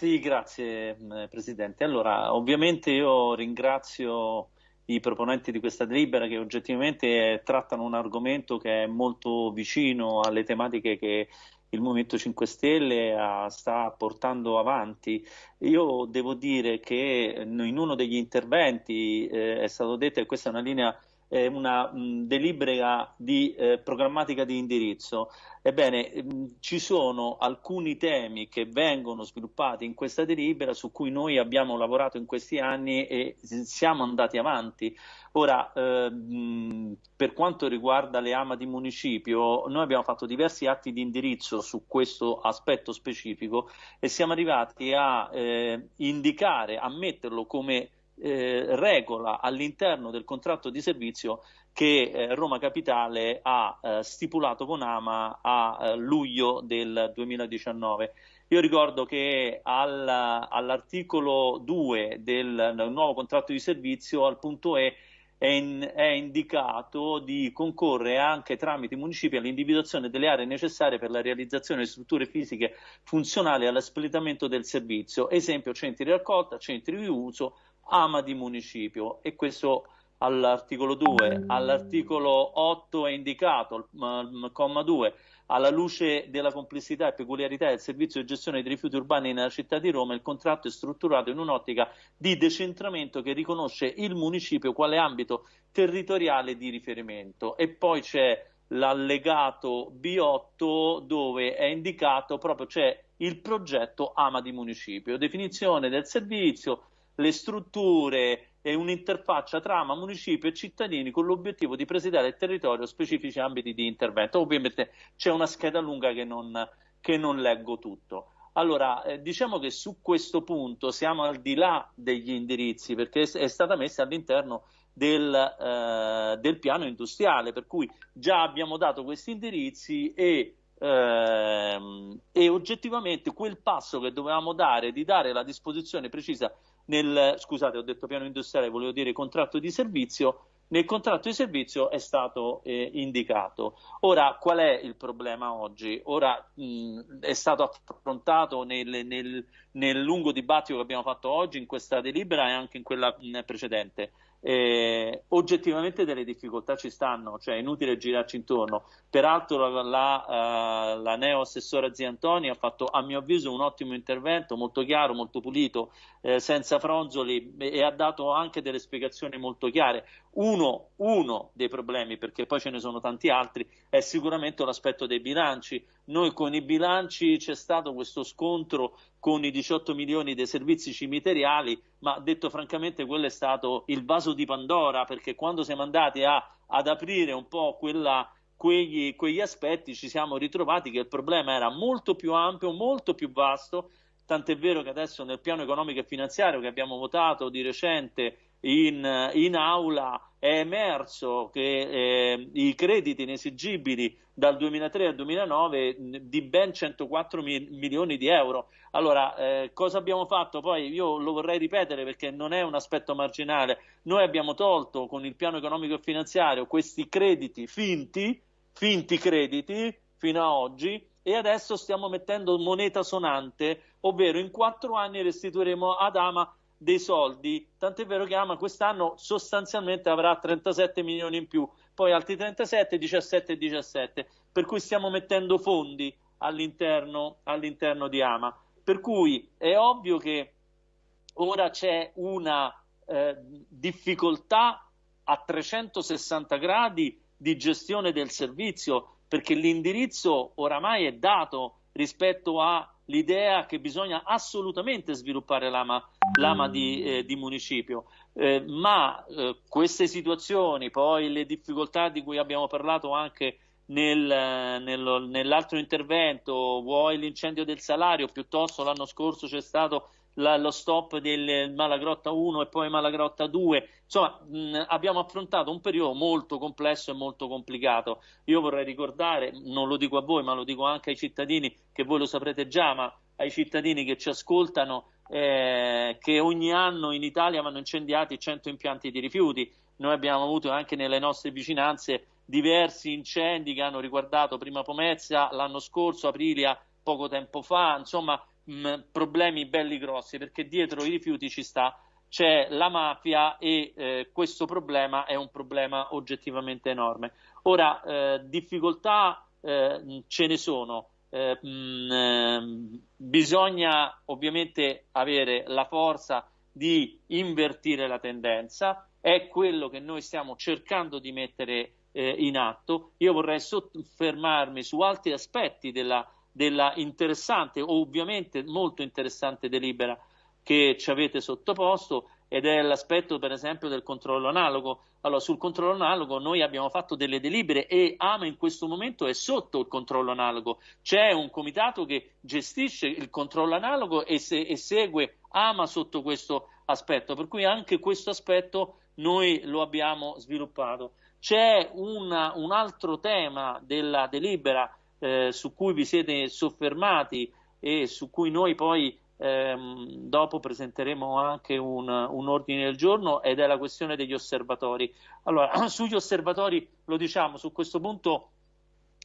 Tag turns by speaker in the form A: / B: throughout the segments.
A: Sì, grazie mm, Presidente. Allora, ovviamente io ringrazio i proponenti di questa delibera che oggettivamente trattano un argomento che è molto vicino alle tematiche che il Movimento 5 Stelle sta portando avanti. Io devo dire che in uno degli interventi eh, è stato detto che questa è una linea eh, una mh, delibera di eh, programmatica di indirizzo. Ebbene, mh, ci sono alcuni temi che vengono sviluppati in questa delibera su cui noi abbiamo lavorato in questi anni e siamo andati avanti. Ora, eh, mh, per quanto riguarda le AMA di municipio, noi abbiamo fatto diversi atti di indirizzo su questo aspetto specifico e siamo arrivati a eh, indicare, a metterlo come eh, regola all'interno del contratto di servizio che eh, Roma Capitale ha eh, stipulato con Ama a eh, luglio del 2019. Io ricordo che al, all'articolo 2 del, nuovo contratto di servizio, al punto E, è, in, è indicato di concorrere anche tramite i municipi all'individuazione delle aree necessarie per la realizzazione di strutture fisiche funzionali all'espletamento del servizio, esempio centri di raccolta, centri di uso, ama di municipio e questo all'articolo 2, all'articolo 8 è indicato, il comma 2, alla luce della complessità e peculiarità del servizio di gestione dei rifiuti urbani nella città di Roma, il contratto è strutturato in un'ottica di decentramento che riconosce il municipio quale ambito territoriale di riferimento. E poi c'è l'allegato B8 dove è indicato proprio c'è il progetto Ama di municipio, definizione del servizio, le strutture e un'interfaccia tra municipio e cittadini con l'obiettivo di presidiare il territorio specifici ambiti di intervento. Ovviamente c'è una scheda lunga che non, che non leggo tutto. Allora, eh, diciamo che su questo punto siamo al di là degli indirizzi perché è stata messa all'interno del, eh, del, piano industriale, per cui già abbiamo dato questi indirizzi e, ehm, e oggettivamente quel passo che dovevamo dare di dare la disposizione precisa nel, scusate ho detto piano industriale, volevo dire contratto di servizio, nel contratto di servizio è stato eh, indicato. Ora, qual è il problema oggi? Ora mh, è stato affrontato nel, nel, nel, lungo dibattito che abbiamo fatto oggi in questa delibera e anche in quella mh, precedente. Eh, oggettivamente delle difficoltà ci stanno, cioè è inutile girarci intorno. Peraltro la, la, uh, la neo assessora Zia Antoni ha fatto a mio avviso un ottimo intervento, molto chiaro, molto pulito, eh, senza fronzoli e ha dato anche delle spiegazioni molto chiare. Uno, uno dei problemi, perché poi ce ne sono tanti altri, è sicuramente l'aspetto dei bilanci. Noi con i bilanci c'è stato questo scontro con i 18 milioni dei servizi cimiteriali, ma detto francamente quello è stato il vaso di Pandora, perché quando siamo andati a, ad aprire un po' quella, quegli, quegli aspetti ci siamo ritrovati che il problema era molto più ampio, molto più vasto, tant'è vero che adesso nel piano economico e finanziario che abbiamo votato di recente in, in aula è emerso che eh, i crediti inesigibili dal 2003 al 2009 di ben 104 mi milioni di euro. Allora, eh, cosa abbiamo fatto? Poi io lo vorrei ripetere perché non è un aspetto marginale. Noi abbiamo tolto con il piano economico e finanziario questi crediti finti, finti crediti fino a oggi e adesso stiamo mettendo moneta sonante, ovvero in quattro anni restituiremo ad Ama dei soldi, tant'è vero che Ama quest'anno sostanzialmente avrà 37 milioni in più, poi altri 37, 17 e 17, per cui stiamo mettendo fondi all'interno, all'interno di Ama. Per cui è ovvio che ora c'è una eh, difficoltà a 360 gradi di gestione del servizio, perché l'indirizzo oramai è dato rispetto a l'idea che bisogna assolutamente sviluppare l'ama, l'ama di, eh, di, municipio, eh, ma eh, queste situazioni, poi le difficoltà di cui abbiamo parlato anche nel, nel, nell'altro intervento, vuoi l'incendio del salario, piuttosto l'anno scorso c'è stato la, lo stop del Malagrotta 1 e poi Malagrotta 2. Insomma, mh, abbiamo affrontato un periodo molto complesso e molto complicato. Io vorrei ricordare, non lo dico a voi, ma lo dico anche ai cittadini, che voi lo saprete già, ma ai cittadini che ci ascoltano, eh, che ogni anno in Italia vanno incendiati 100 impianti di rifiuti. Noi abbiamo avuto anche nelle nostre vicinanze diversi incendi che hanno riguardato prima Pomezia, l'anno scorso Aprilia poco tempo fa, insomma mh, problemi belli grossi, perché dietro i rifiuti ci sta c'è la mafia e eh, questo problema è un problema oggettivamente enorme. Ora, eh, difficoltà eh, ce ne sono, eh, mh, ehm, bisogna ovviamente avere la forza di invertire la tendenza, è quello che noi stiamo cercando di mettere eh, in atto. Io vorrei soffermarmi su altri aspetti della, della interessante, ovviamente molto interessante delibera che ci avete sottoposto ed è l'aspetto per esempio del controllo analogo. Allora, sul controllo analogo noi abbiamo fatto delle delibere e AMA in questo momento è sotto il controllo analogo. C'è un comitato che gestisce il controllo analogo e, se, e segue AMA sotto questo aspetto, per cui anche questo aspetto noi lo abbiamo sviluppato. C'è un altro tema della delibera eh, su cui vi siete soffermati e su cui noi poi ehm, dopo presenteremo anche un, un, ordine del giorno ed è la questione degli osservatori. Allora, sugli osservatori lo diciamo, su questo punto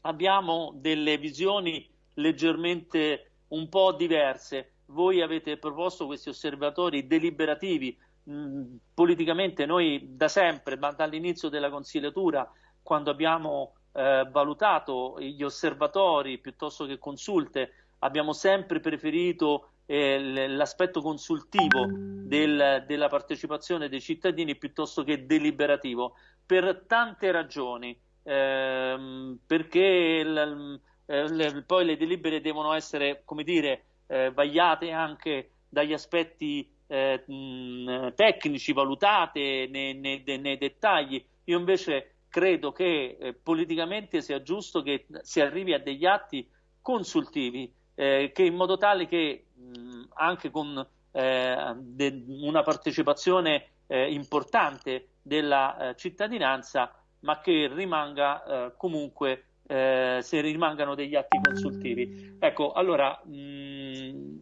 A: abbiamo delle visioni leggermente un po' diverse. Voi avete proposto questi osservatori deliberativi. Mm, politicamente noi da sempre, ma dall'inizio della consigliatura, quando abbiamo eh, valutato gli osservatori piuttosto che consulte, abbiamo sempre preferito eh, l'aspetto consultivo del, della partecipazione dei cittadini piuttosto che deliberativo, per tante ragioni, ehm, perché il, eh, le, poi le delibere devono essere, come dire, eh, vagliate anche dagli aspetti eh, mh, tecnici, valutate nei, nei, nei, dettagli. Io invece credo che eh, politicamente sia giusto che si arrivi a degli atti consultivi eh, che in modo tale che mh, anche con eh, de, una partecipazione eh, importante della eh, cittadinanza, ma che rimanga eh, comunque se rimangano degli atti consultivi. Ecco, allora mh,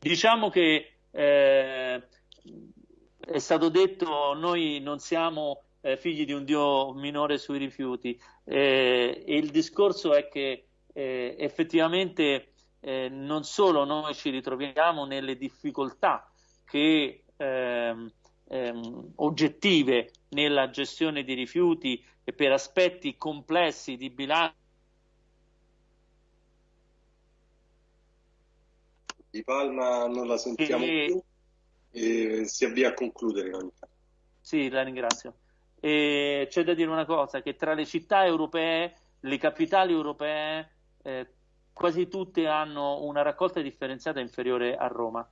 A: diciamo che è stato detto noi non siamo figli di un dio minore sui rifiuti e il discorso è che effettivamente eh, non solo noi ci ritroviamo nelle difficoltà che, ehm, ehm, oggettive nella gestione di rifiuti e per aspetti complessi di bilancio.
B: Di Palma non la sentiamo e... più e si avvia a concludere.
A: Sì, la ringrazio. E c'è da dire una cosa, che tra le città europee, le capitali europee, eh, quasi tutte hanno una raccolta differenziata inferiore a Roma.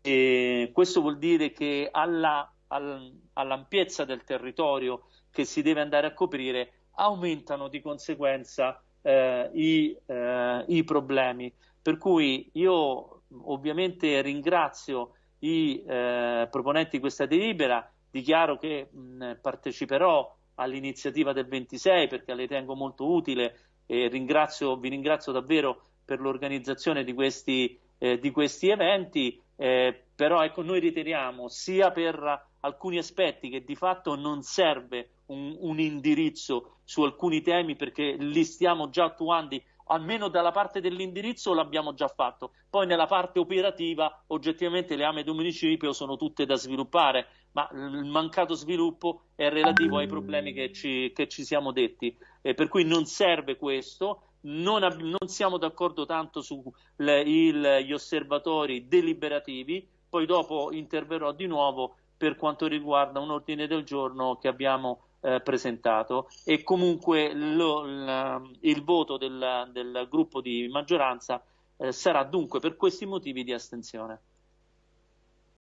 A: E questo vuol dire che alla, all, all'ampiezza del territorio che si deve andare a coprire aumentano di conseguenza eh, i, eh, i, problemi. Per cui io ovviamente ringrazio i eh, proponenti di questa delibera, dichiaro che mh, parteciperò all'iniziativa del 26 perché la ritengo molto utile e ringrazio, vi ringrazio davvero per l'organizzazione di questi, eh, di questi eventi, eh, però ecco, noi riteniamo sia per alcuni aspetti che di fatto non serve un, un indirizzo su alcuni temi perché li stiamo già attuando almeno dalla parte dell'indirizzo l'abbiamo già fatto, poi nella parte operativa oggettivamente le AME di municipio sono tutte da sviluppare, ma il mancato sviluppo è relativo ai problemi che ci, che ci siamo detti, eh, per cui non serve questo, non, non siamo d'accordo tanto sugli osservatori deliberativi, poi dopo interverrò di nuovo per quanto riguarda un ordine del giorno che abbiamo eh, presentato e comunque lo, la, il voto del, del, gruppo di maggioranza eh, sarà dunque per questi motivi di astensione.